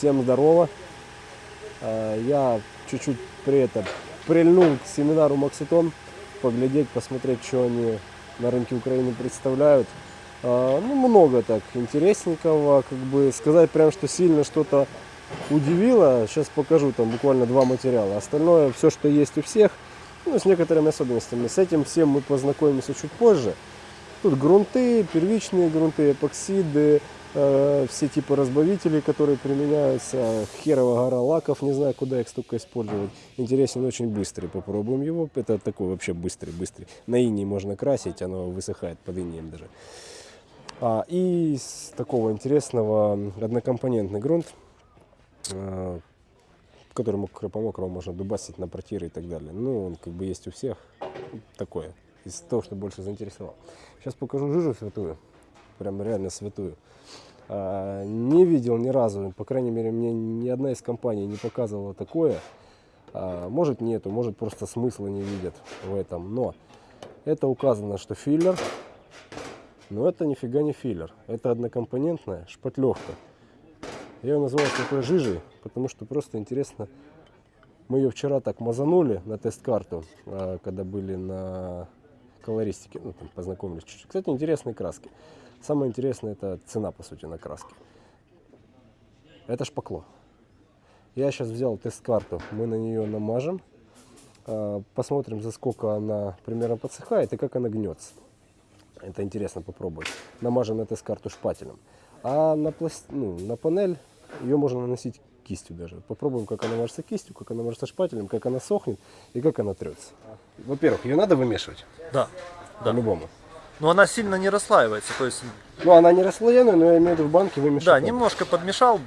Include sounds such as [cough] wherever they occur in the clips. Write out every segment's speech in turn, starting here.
Всем здорово. Э, Я чуть-чуть при этом прильнул к семинару Макситон, поглядеть, посмотреть, что они на рынке Украины представляют. Э, Ну, много так интересненького, как бы сказать прям, что сильно что-то удивило. Сейчас покажу там буквально два материала. Остальное, все, что есть у всех, ну, с некоторыми особенностями. С этим всем мы познакомимся чуть позже. Тут грунты, первичные грунты, эпоксиды, э, все типы разбавителей, которые применяются. Херова гора лаков, не знаю, куда их столько использовать. Интересен, очень быстрый, попробуем его. Это такой вообще быстрый, быстрый. На иней можно красить, оно высыхает под инеем даже. А, и из такого интересного однокомпонентный грунт, э, который мокро- по мокрому можно дубасить на протиры и так далее. Ну, он как бы есть у всех. Такое. Из того, что больше заинтересовало. Сейчас покажу жижу святую. Прям реально святую. А, Не видел ни разу, по крайней мере, мне ни одна из компаний не показывала такое. А, Может нету, может просто смысла не видят в этом. Но это указано, что филлер. Но это нифига не филлер. Это однокомпонентная шпатлевка. Я ее назвал такой жижей, потому что просто интересно. Мы ее вчера так мазанули на тест-карту, а, когда были на колористике, ну, там познакомились чуть-чуть. Кстати, интересные краски. Самое интересное это цена, по сути, на краски. Это шпакло. Я сейчас взял тест-карту, мы на нее намажем, а, посмотрим, за сколько она примерно подсыхает и как она гнется. Это интересно попробовать. Намажем на тест-карту шпателем. А на, пласт... ну, на панель ее можно наносить кистью даже. Попробуем, как она мажется кистью, как она мажется шпателем, как она сохнет и как она трется. Во-первых, ее надо вымешивать Да, да. по-любому. Но она сильно не расслаивается, то есть, Ну, она не расслоенная, но я имею в виду в банке вымешать. да, немножко подмешал,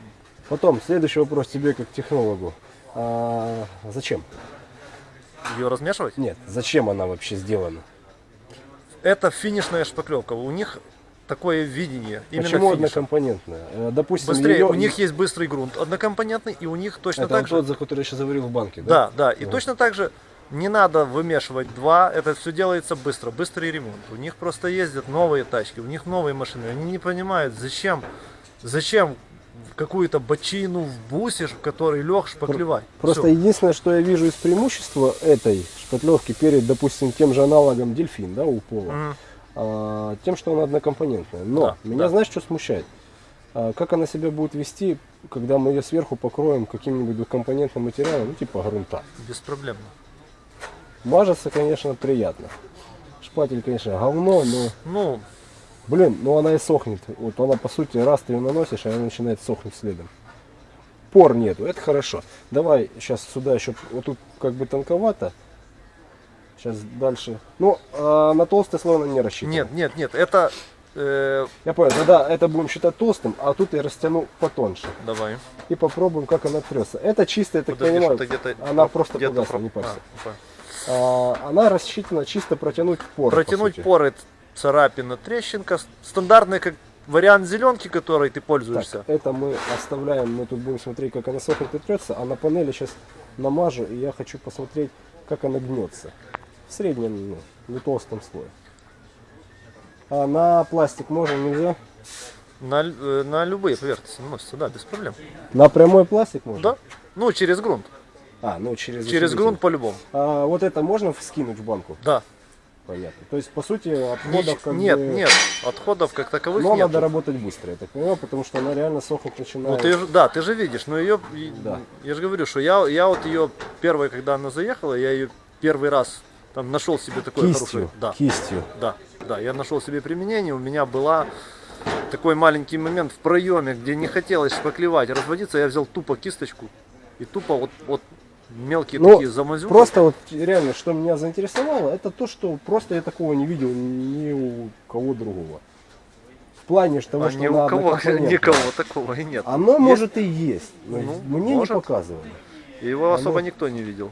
Потом, следующий вопрос тебе как технологу. А, зачем? ее размешивать. Нет, зачем она вообще сделана? Это финишная шпаклевка, у них такое видение, именно Почему финиша. однокомпонентная? Э, Допустим, Быстрее, её- у них есть быстрый грунт однокомпонентный, и у них точно Это так же. тот, за который я сейчас заварил в банке, да? Да, да, и точно так же не надо вымешивать два, это все делается быстро, быстрый ремонт. У них просто ездят новые тачки, у них новые машины, они не понимают, зачем, зачем какую-то бочину в бусе, в который лег шпаклевать. Просто Всё. единственное, что я вижу из преимущества этой шпатлевки перед, допустим, тем же аналогом дельфин, да, у пола, Мгм. а, тем, что она однокомпонентная. Но Да, меня да. знаешь, что смущает? А, как она себя будет вести, когда мы ее сверху покроем каким-нибудь двухкомпонентным материалом, ну, типа грунта. Беспроблемно. Мажется, конечно, приятно. Шпатель, конечно, говно, но, Ну, блин, ну она и сохнет. Вот она, по сути, раз ты ее наносишь, и она начинает сохнуть следом. Пор нету, это хорошо. Давай сейчас сюда еще, вот тут как бы тонковато. Сейчас дальше. Ну, а на толстый слой она не рассчитана. нет, нет, нет, это... э, Я понял, тогда это будем считать толстым, а тут я растяну потоньше. давай. И попробуем, как она трется. Это чисто, я так Подожди, понимаю, она просто погасла, про- не парься. А, она рассчитана чисто протянуть пор. по Протянуть сути. поры, царапина, трещинка. Стандартный как вариант зеленки, которой ты пользуешься. Так, это мы оставляем, мы тут будем смотреть, как она сохнет и трется, а на панели сейчас намажу, и я хочу посмотреть, как она гнется. В среднем, ну, не толстом слое. А на пластик можно, нельзя? На, э, на любые поверхности наносится, да, без проблем. На прямой пластик можно? Да? Ну, через грунт. А, ну через Через грунт по-любому. А вот это можно скинуть в банку? Да. Понятно. То есть, по сути, отходов как нет, бы... нет, отходов как таковых Но нет. надо работать быстро, я так понимаю, потому что она реально сохнуть Ну, начинает. ты же, да, ты же видишь, но ее, Да. я же говорю, что я, я вот ее первая, когда она заехала, я ее первый раз там нашел себе такое Кистью, хорошее, да, кистью. да, да, я нашел себе применение, у меня была такой маленький момент в проеме, где не хотелось шпаклевать, разводиться, я взял тупо кисточку и тупо вот, вот мелкие Ну, такие замазюки. Просто вот реально, что меня заинтересовало, это то, что просто я такого не видел ни у кого другого. В плане того, а что ни у кого, [laughs] никого такого и нет. Оно Есть- может и есть, но Ну, мне может. не показывали. Его оно- особо никто не видел.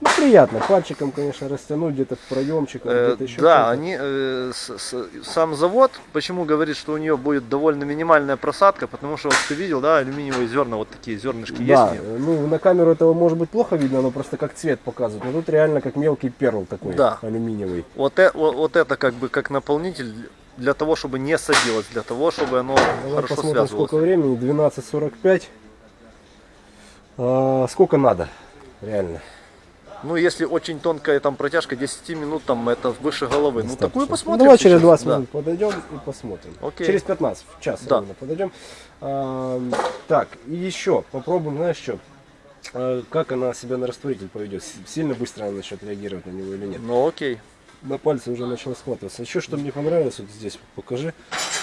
Ну, приятно, пальчиком, конечно, растянуть где-то в проемчик, Э, где-то еще да, они, э, с- с- сам завод, почему говорит, что у нее будет довольно минимальная просадка, потому что вот ты видел, да, алюминиевые зерна, вот такие зернышки Да, есть. нее? ну на камеру этого может быть плохо видно, но просто как цвет показывает. Но тут реально как мелкий перл такой, Да. алюминиевый. Вот, э- вот, вот это как бы как наполнитель для того, чтобы не садилось, для того, чтобы оно Давай хорошо посмотрим, связывалось. сколько времени. 12.45. А, сколько надо, реально. Ну, если очень тонкая там протяжка, 10 минут, там это выше головы. Ну, такую Достаточно. посмотрим. Давай через сейчас, 20 да. минут подойдем и посмотрим. Окей. Через 15, в час Да. ровно подойдем. А, так, и еще попробуем, знаешь что? А, как она себя на растворитель поведет? Сильно быстро она начнет реагировать на него или нет? Ну, окей. На пальце уже начала схватываться. Еще что мне понравилось, вот здесь покажи.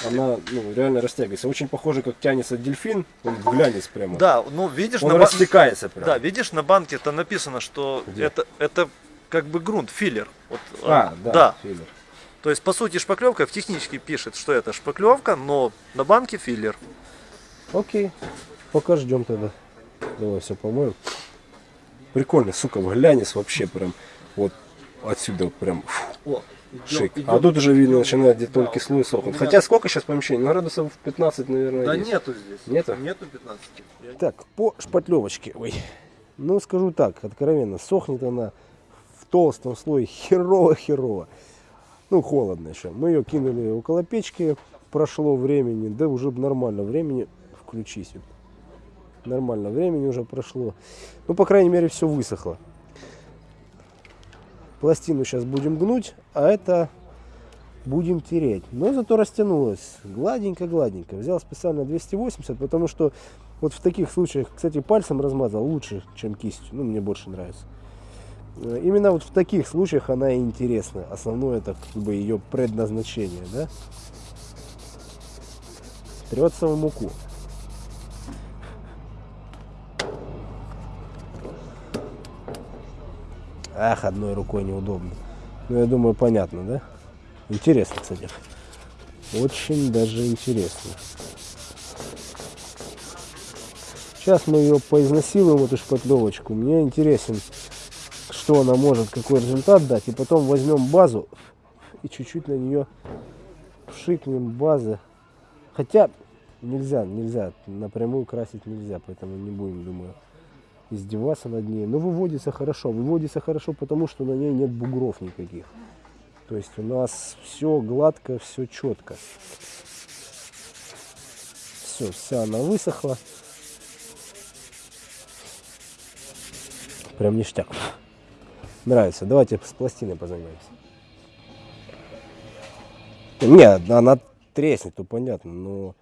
Она ну, реально растягивается. Очень похоже, как тянется дельфин. Он глянец прямо. Да, ну, видишь, Он на, растекается прямо. да, видишь, на банке это написано, что Где? это, это как бы грунт, филлер. Вот, А, да, да. филлер. То есть, по сути, шпаклевка в технически пишет, что это шпаклевка, но на банке филлер. Окей, пока ждем тогда. Давай все помоем. Прикольно, сука, глянец вообще прям вот отсюда прям фу, О, шик. А тут уже видно начинает где тонкий слой сохнуть. Хотя сколько сейчас помещений? Ну, градусов 15, наверное, Да есть. нету здесь. Нету? Нету 15. Так, по шпатлевочке. Ой. Ну, скажу так, откровенно, сохнет она в толстом слое херово-херово. Ну, холодно еще. Мы ее кинули около печки, прошло времени, да уже нормально времени, включись. Нормально времени уже прошло. Ну, по крайней мере, все высохло. Пластину сейчас будем гнуть, а это будем тереть. Но зато растянулось гладенько-гладенько. Взял специально 280, потому что вот в таких случаях, кстати, пальцем размазал лучше, чем кистью. Ну, мне больше нравится. Э, Именно вот в таких случаях она и интересна. Основное это как бы ее предназначение, да? Трется в муку. Ах, одной рукой неудобно. Ну, я думаю, понятно, да? Интересно, кстати. Очень даже интересно. Сейчас мы ее поизнасилуем, эту шпатлевочку. Мне интересен, что она может, какой результат дать. И потом возьмем базу и чуть-чуть на нее пшикнем базы. Хотя нельзя, нельзя, напрямую красить нельзя, поэтому не будем, думаю, издеваться над ней. Но выводится хорошо. Выводится хорошо, потому что на ней нет бугров никаких. То есть у нас все гладко, все четко. Все, вся она высохла. Прям ништяк. Нравится. Давайте с пластиной позанимаемся. Не, она треснет, то понятно, но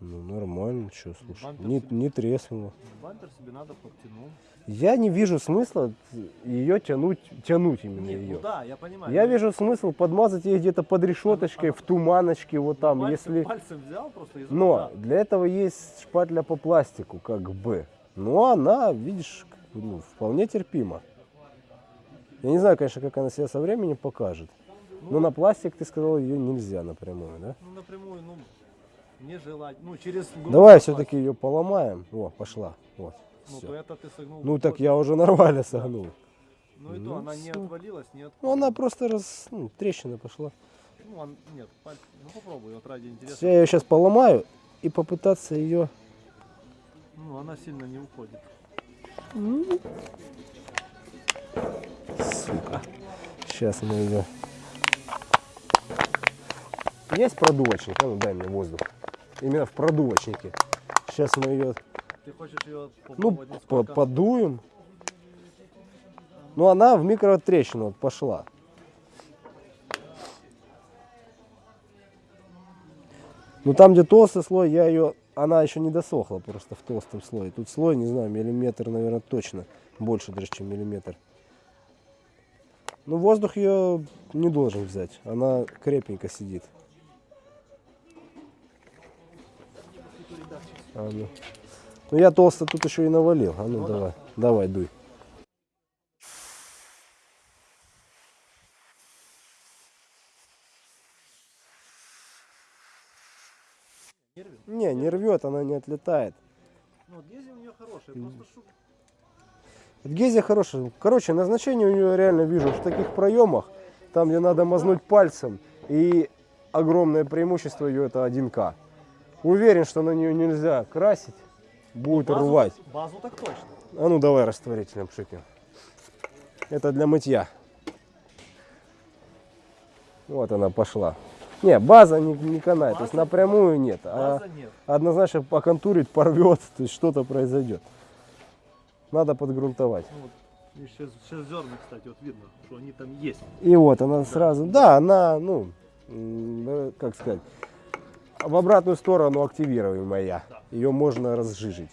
ну, нормально, что, слушай, не, не треснуло. Бампер себе надо подтянул. Я не вижу смысла ее тянуть, тянуть именно ее. ну да, я понимаю. Я вижу смысл подмазать ее где-то под решеточкой, в туманочке, вот там, если... Пальцем взял просто из Но для этого есть шпатля по пластику, как бы. Но она, видишь, ну, вполне терпима. Я не знаю, конечно, как она себя со временем покажет. Но на пластик, ты сказал, ее нельзя напрямую, да? Ну, напрямую, ну, не желать. Ну, через Давай все-таки ее поломаем. О, пошла. Вот. Ну, то это ты согнул. Ну так я уже нормально согнул. Ну, и ну, то она не всё. отвалилась, не. Ну она просто раз, ну, трещина пошла. Ну, он... нет, пальцы... Ну, попробуй, вот ради интереса. Всё, Я ее сейчас поломаю и попытаться ее... Ну, она сильно не уходит. Сука. Сейчас мы ее... Есть продувочник? А ну дай мне воздух. Именно в продувочнике. Сейчас мы ее, Ты хочешь ее ну, по- подуем. Ну, она в микротрещину вот пошла. Ну, там, где толстый слой, я ее... Она еще не досохла просто в толстом слое. Тут слой, не знаю, миллиметр, наверное, точно. Больше даже, чем миллиметр. Ну, воздух ее не должен взять. Она крепенько сидит. А, ну. Ну, я толсто тут еще и навалил. А ну, давай, давай, дуй. Не, не рвет, она не отлетает. Ну, гези у нее хорошие, просто шу... Гезия хорошая. Короче, назначение у нее реально вижу в таких проемах, там, где надо мазнуть пальцем. И огромное преимущество ее это 1К. Уверен, что на нее нельзя красить. Будет Базу- рвать. Базу так точно. А ну давай растворителем пшикнем. Это для мытья. Вот она пошла. Не, база не, не канает, то есть База- напрямую нет. А База нет. однозначно поконтурить, порвет, то есть что-то произойдет. Надо подгрунтовать. Ну, вот, и сейчас, сейчас зерна, кстати, вот видно, что они там есть. И вот она сразу, да, она, ну, э, как сказать, в обратную сторону активируемая. Да. Ее можно разжижить.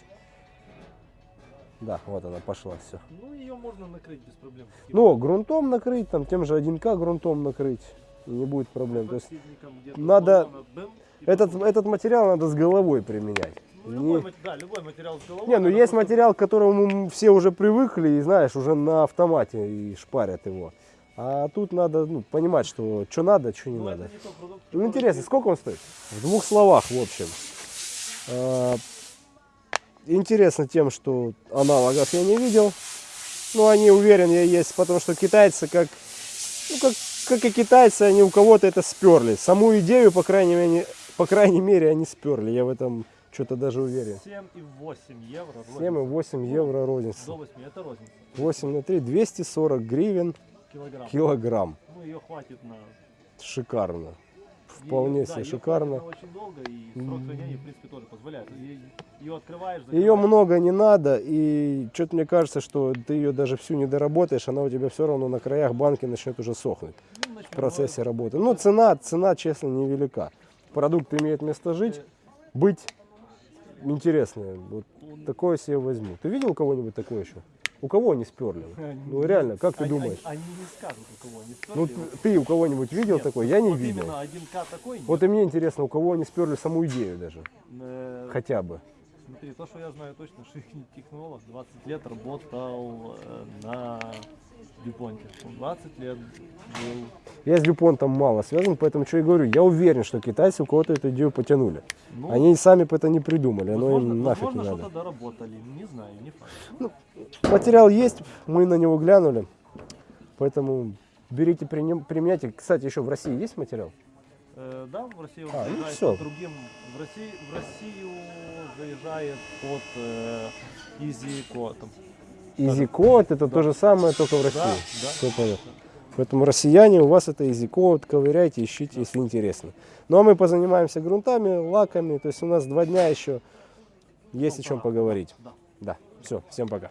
Да, вот она пошла, все. Ну, ее можно накрыть без проблем. Ну, грунтом накрыть, там тем же 1К грунтом накрыть, не будет проблем. То есть надо- бэм, этот, потом- этот материал надо с головой применять. Ну, Не- любой, да, любой материал с головой. Не, ну есть просто- материал, к которому все уже привыкли и знаешь, уже на автомате и шпарят его. А тут надо ну, понимать, что что надо, что не Ну, надо. не продукт, Ну, интересно, сколько он стоит? В двух словах, в общем. А, Интересно тем, что аналогов я не видел. Но они, уверен, я есть, потому что китайцы, как, ну, как, как и китайцы, они у кого-то это сперли. Саму идею, по крайней мере, по крайней мере они сперли. Я в этом что-то даже уверен. 7,8 евро. 7,8 евро розница. До 8, это розница. 8 на 3, 240 гривен Килограмм. килограмм. Ну, ее хватит на... Шикарно. Вполне Её- себе да, шикарно. на очень долго, и срок хранения, в принципе, тоже позволяет. Ее открываешь, Ее закрываешь. много не надо, и что-то мне кажется, что ты ее даже всю не доработаешь, она у тебя все равно на краях банки начнет уже сохнуть Ну, в начнём, процессе ну, работы. Ну, цена, цена, честно, невелика. Продукт имеет место жить, быть интересный. Вот такое себе возьму. Ты видел кого-нибудь такое еще? У кого они сперли? Ну реально, как ты они- думаешь? Они, они не скажут, у кого они Ну сперли. т- ты у кого-нибудь видел Нет, такое? Я не вот видел. именно 1К такой нет. Вот и мне интересно, у кого они сперли саму идею даже, Э, хотя бы. Смотри, то, что я знаю точно, что их технолог 20 лет работал э, на Дюпонте. Он 20 лет был. Я с Дюпонтом мало связан, поэтому что и говорю, я уверен, что китайцы у кого-то эту идею потянули. Ну, Они сами бы это не придумали, оно возможно, им нафиг возможно, не что-то надо. доработали. Не знаю, не факт. Материал есть, мы на него глянули, поэтому берите, применяйте. Кстати, еще в России есть материал? Э, да, в Россию А, ну заезжает по другим. В России, в Россию заезжает под э, Easy Code. Easy Code, это то же самое, только в России. Да, да. Все понятно. Поэтому россияне, у вас это Easy Code, ковыряйте, ищите, если интересно. Ну а мы позанимаемся грунтами, лаками, то есть у нас два дня еще есть Ну, о чем пора. поговорить. Да. Да, все, всем пока.